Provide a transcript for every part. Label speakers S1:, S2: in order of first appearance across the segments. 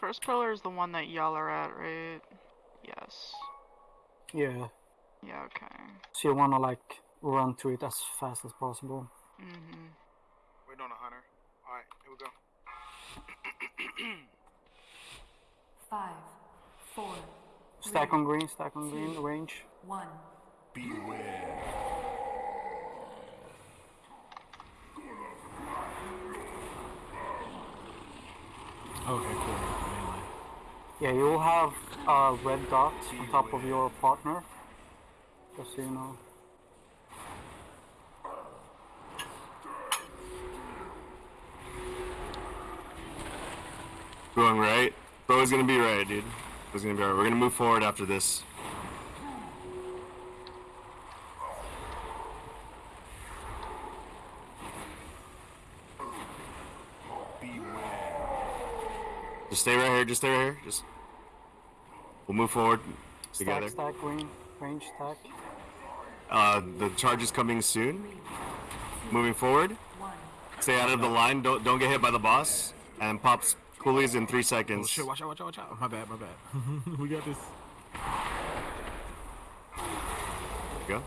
S1: First pillar is the one that y'all are at, right? Yes.
S2: Yeah.
S1: Yeah, okay.
S2: So you wanna like run to it as fast as possible.
S1: Mm-hmm.
S3: Waiting on a hunter. Alright, here we go.
S4: Five, four,
S2: Stack on green, stack on green, range.
S4: one.
S5: Okay, cool.
S2: Yeah, you will have a red dot on top of your partner. Just so you know.
S6: Going right. Bro's gonna be right, dude. Bro's gonna be right. We're gonna move forward after this. Just stay right here. Just stay right here. Just. We'll move forward together.
S2: Stack, stack, green, range, stack.
S6: Uh, the charge is coming soon. Moving forward. Stay out of the line. Don't don't get hit by the boss. And pops coolies in three seconds.
S5: Oh, shit! Watch out! Watch out! Watch out! My bad. My bad. we got this.
S6: Go.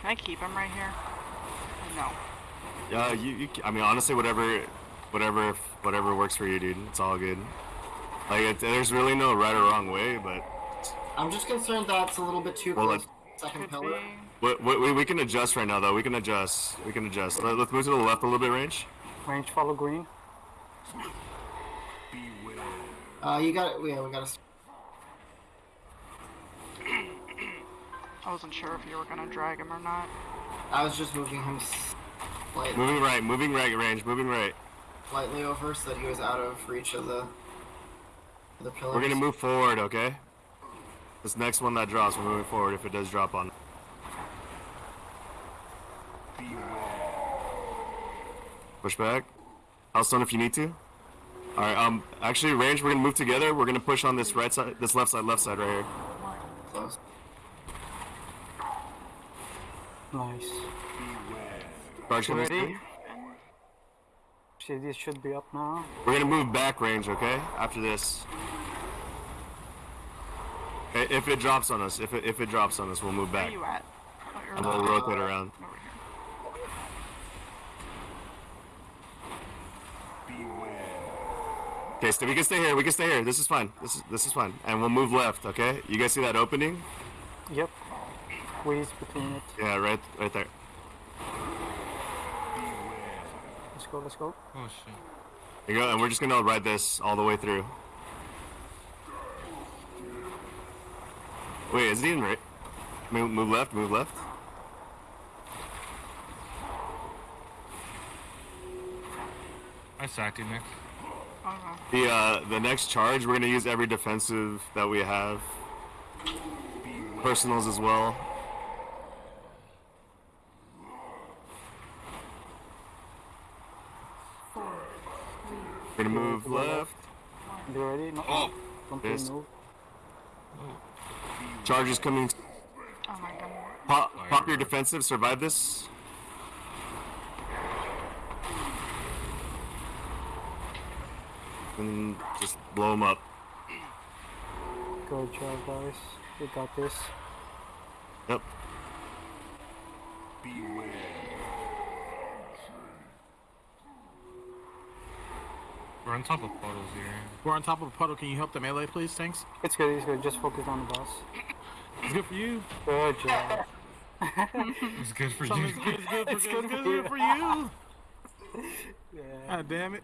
S1: Can I keep him right here? No.
S6: Yeah, you, you. I mean, honestly, whatever, whatever, whatever works for you, dude. It's all good. Like, it, there's really no right or wrong way, but
S7: I'm just concerned that it's a little bit too
S6: Well,
S7: close. Second pillar.
S6: we, we, we can adjust right now, though. We can adjust. We can adjust. Let, us move to the left a little bit, range.
S2: Range follow green.
S7: Uh, you got it. Yeah, we got to.
S1: I wasn't sure if you were gonna drag him or not.
S7: I was just moving him slightly,
S6: Moving right. Moving right, range. Moving right.
S7: Slightly over so that he was out of reach of the the pillars.
S6: We're gonna move forward, okay? This next one that drops, we're moving forward. If it does drop on. Push back. Healthstone if you need to. All right. Um. Actually, range. We're gonna move together. We're gonna push on this right side, this left side, left side right here.
S7: Close.
S2: Nice.
S6: Charge coming
S2: Ready?
S6: Soon.
S2: See, this should be up now.
S6: We're gonna move back range, okay? After this. Okay, if it drops on us, if it if it drops on us, we'll move back.
S1: Where
S6: back
S1: you at? Oh, you're
S6: and we'll rotate around. Okay, so we can stay here. We can stay here. This is fine. This is this is fine, and we'll move left. Okay? You guys see that opening?
S2: Yep. Squeeze between it.
S6: Yeah, right, right there.
S2: Let's go, let's go.
S5: Oh shit!
S6: There you go, and we're just gonna ride this all the way through. Wait, is it even right? Move, move left. Move left.
S5: I sacked you, Nick.
S1: Okay.
S6: The uh, the next charge, we're gonna use every defensive that we have. Personals as well.
S4: Four, three,
S6: We're gonna move left.
S2: Be ready? No.
S6: Oh,
S2: Don't move.
S6: Charge is coming.
S1: Oh my god.
S6: Pop, pop your defensive. Survive this. And just blow them up.
S2: Good job, guys. We got this.
S6: Yep.
S5: We're on top of puddles here. We're on top of a puddle. Can you help the melee, please? Thanks.
S2: It's good, it's good. Just focus on the boss.
S5: It's good for you.
S2: Good job.
S5: It's good for you. It's good, it's good,
S2: It's
S5: for,
S2: good
S5: it's
S2: for
S5: good
S2: you.
S5: for you.
S2: Yeah.
S5: God damn it.